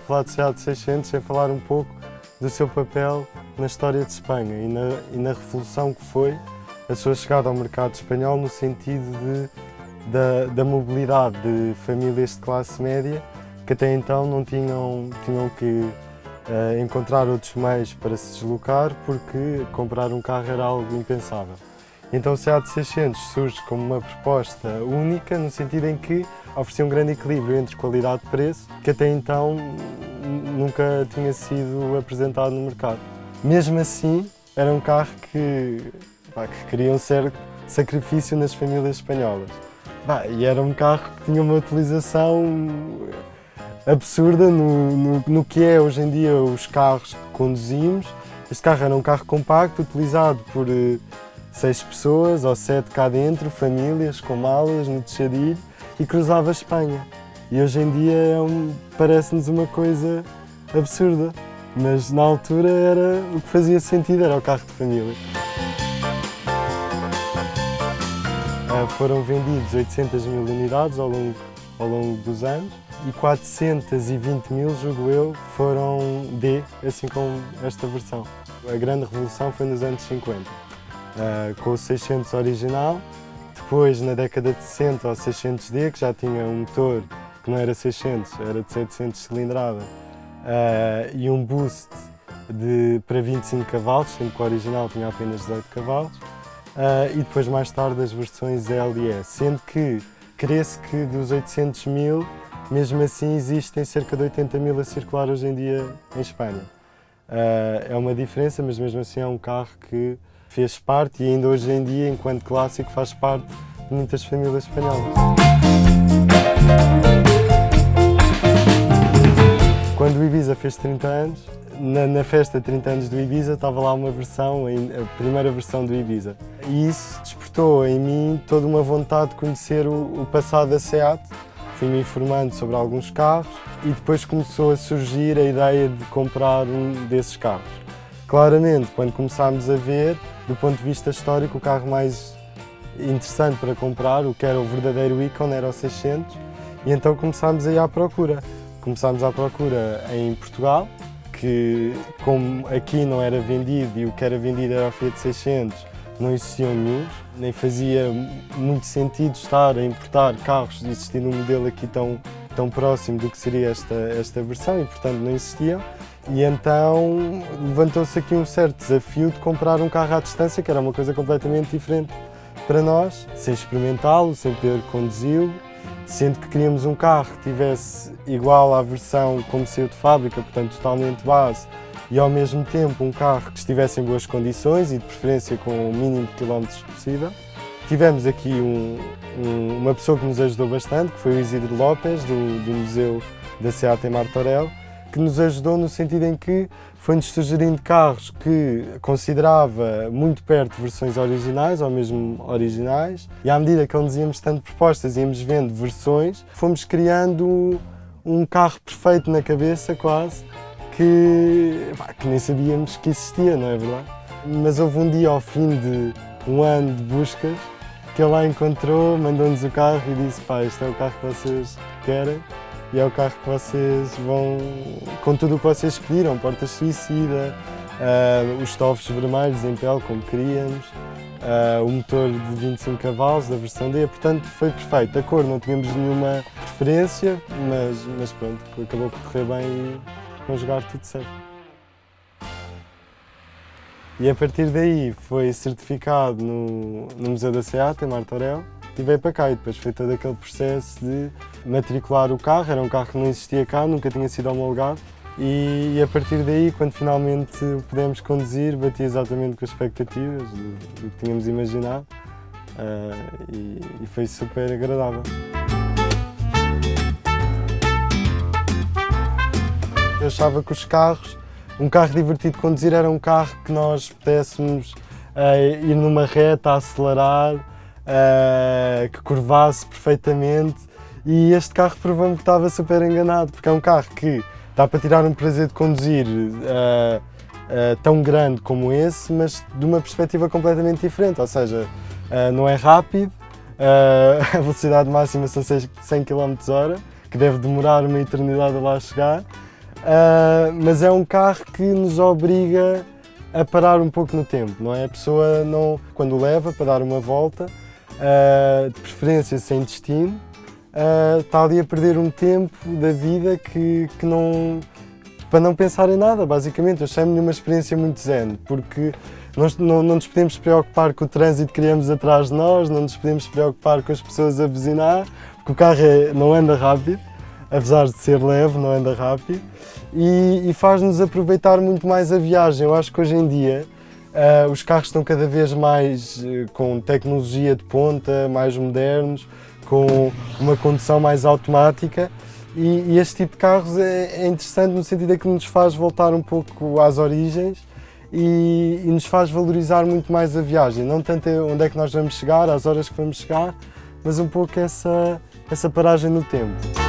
falar de SEAT 600 sem falar um pouco do seu papel na história de Espanha e na, e na revolução que foi a sua chegada ao mercado espanhol no sentido de, da, da mobilidade de famílias de classe média que até então não tinham, tinham que uh, encontrar outros meios para se deslocar porque comprar um carro era algo impensável. Então o SEAT 600 surge como uma proposta única no sentido em que oferecia um grande equilíbrio entre qualidade e preço que até então nunca tinha sido apresentado no mercado. Mesmo assim, era um carro que, pá, que queriam ser sacrifício nas famílias espanholas. Pá, e era um carro que tinha uma utilização absurda no, no, no, que é hoje em dia os carros que conduzimos. Este carro era um carro compacto, utilizado por uh, seis pessoas ou sete cá dentro, famílias com malas no Teixadilho e cruzava a Espanha. E hoje em dia é um, parece-nos uma coisa absurda, mas na altura era o que fazia sentido, era o carro de família. Uh, foram vendidos 800 mil unidades ao longo, ao longo dos anos e 420 mil, julgo eu, foram D, assim como esta versão. A grande revolução foi nos anos 50, uh, com o 600 original, depois na década de 60 o 600D, que já tinha um motor que não era 600, era de 700 cilindrada, uh, e um boost de, para 25 cavalos, sendo que o original tinha apenas 18 cavalos, uh, e depois mais tarde as versões L e S, sendo que cresce que dos 800 mil mesmo assim, existem cerca de 80 mil a circular hoje em dia em Espanha. Uh, é uma diferença, mas mesmo assim é um carro que fez parte e ainda hoje em dia, enquanto clássico, faz parte de muitas famílias espanholas. Quando o Ibiza fez 30 anos, na, na, festa de 30 anos do Ibiza estava lá uma versão, a primeira versão do Ibiza. E isso despertou em mim toda uma vontade de conhecer o, o passado da SEAT, fui-me informando sobre alguns carros e depois começou a surgir a ideia de comprar um desses carros. Claramente, quando começámos a ver, do ponto de vista histórico, o carro mais interessante para comprar, o que era o verdadeiro ícone, era o 600, e então começámos a à procura. Começámos à procura em Portugal, que como aqui não era vendido e o que era vendido era o Fiat 600, não existiam nenhum, nem fazia muito sentido estar a importar carros existindo um modelo aqui tão, tão próximo do que seria esta, esta versão e portanto não existiam. E então levantou-se aqui um certo desafio de comprar um carro à distância, que era uma coisa completamente diferente para nós, sem experimentá-lo, sem poder conduzi-lo, sendo que queríamos um carro que tivesse igual à versão como saiu de fábrica, portanto totalmente base, e ao mesmo tempo um carro que estivesse em boas condições e de preferência com o mínimo de quilómetros possível. Tivemos aqui um, um, uma pessoa que nos ajudou bastante, que foi o Isidro Lopes, do, do Museu da SEAT em Martorell, que nos ajudou no sentido em que foi-nos sugerindo carros que considerava muito perto versões originais, ou mesmo originais, e à medida que ele íamos dando propostas íamos vendo versões, fomos criando um carro perfeito na cabeça, quase, que, pá, que nem sabíamos que existia, não é verdade? Mas houve um dia, ao fim de um ano de buscas, que ele lá encontrou, mandou-nos o carro e disse pá, este é o carro que vocês querem e é o carro que vocês vão, com tudo o que vocês pediram, portas suicida, uh, os estofos vermelhos em pele, como queríamos, uh, o motor de 25 cavalos da versão D, portanto foi perfeito. A cor não tínhamos nenhuma preferência, mas, mas pronto, acabou por correr bem e conjugar tudo certo. E a partir daí foi certificado no, no Museu da SEAT, em Martorell, e veio para cá. E depois foi todo aquele processo de matricular o carro. Era um carro que não existia cá, nunca tinha sido homologado. E, a partir daí, quando finalmente o pudemos conduzir, batia exatamente com as expectativas do, do que tínhamos imaginado. Uh, e, e foi super agradável. Eu achava que os carros, um carro divertido de conduzir era um carro que nós pudéssemos uh, ir numa reta, acelerar, uh, que curvasse perfeitamente e este carro provou-me que estava super enganado, porque é um carro que dá para tirar um prazer de conduzir uh, tão grande como esse, mas de uma perspectiva completamente diferente, ou seja, não é rápido, a velocidade máxima são 100 km h que deve demorar uma eternidade a lá chegar, uh, mas é um carro que nos obriga a parar um pouco no tempo, não é? A pessoa, não, quando leva para dar uma volta, uh, de preferência sem destino, uh, está ali a perder um tempo da vida que, que não, para não pensar em nada, basicamente. Eu chamo-lhe uma experiência muito zen, porque nós não, não nos podemos preocupar com o trânsito que criamos atrás de nós, não nos podemos preocupar com as pessoas a buzinar, porque o carro é, não anda rápido, apesar de ser leve, não anda rápido, e, e faz-nos aproveitar muito mais a viagem. Eu acho que hoje em dia uh, os carros estão cada vez mais uh, com tecnologia de ponta, mais modernos, com uma condução mais automática e, e este tipo de carros é, é, interessante no sentido de que nos faz voltar um pouco às origens e, e, nos faz valorizar muito mais a viagem, não tanto onde é que nós vamos chegar, às horas que vamos chegar, mas um pouco essa, essa paragem no tempo.